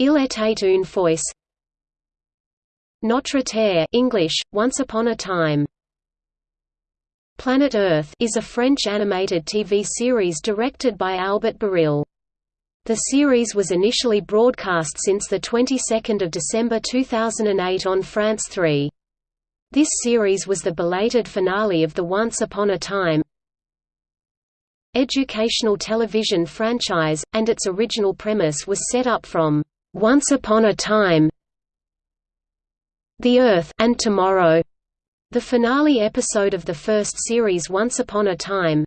Il était une fois Notre Terre English, Once Upon a Time. Planet Earth is a French animated TV series directed by Albert Barillé. The series was initially broadcast since the 22nd of December 2008 on France 3. This series was the belated finale of the Once Upon a Time educational television franchise, and its original premise was set up from once Upon a Time, The Earth and Tomorrow, the finale episode of the first series Once Upon a Time,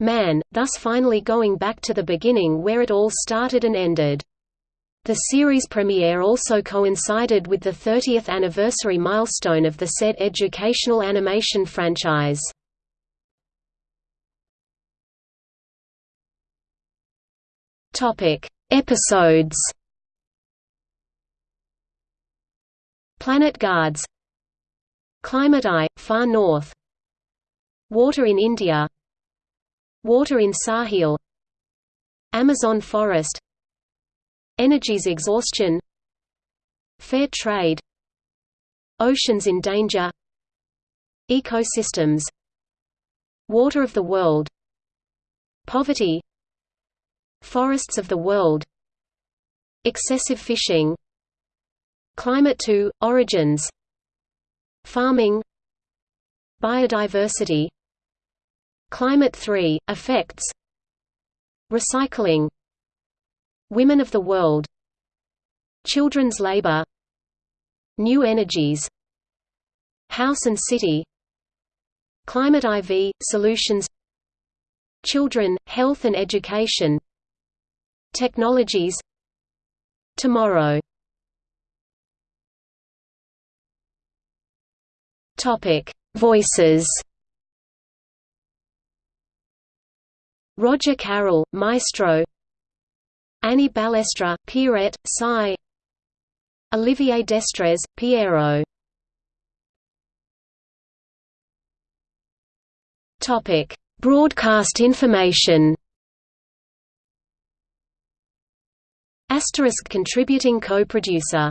Man, thus finally going back to the beginning where it all started and ended. The series premiere also coincided with the 30th anniversary milestone of the said educational animation franchise. Topic: Episodes Planet Guards Climate I, Far North Water in India Water in Sahel Amazon forest Energies exhaustion Fair trade Oceans in danger Ecosystems Water of the world Poverty Forests of the world. Excessive fishing. Climate 2, Origins. Farming. Biodiversity. Climate 3, Effects. Recycling. Women of the World. Children's labor. New Energies. House and City. Climate IV, Solutions. Children, Health and Education Technologies Tomorrow Topic: Voices. Roger Carel, Maestro. Annie Balestra, Pierrette, Psy. Olivier Destrez, Pierrot. Topic: Broadcast information. Asterisk contributing co-producer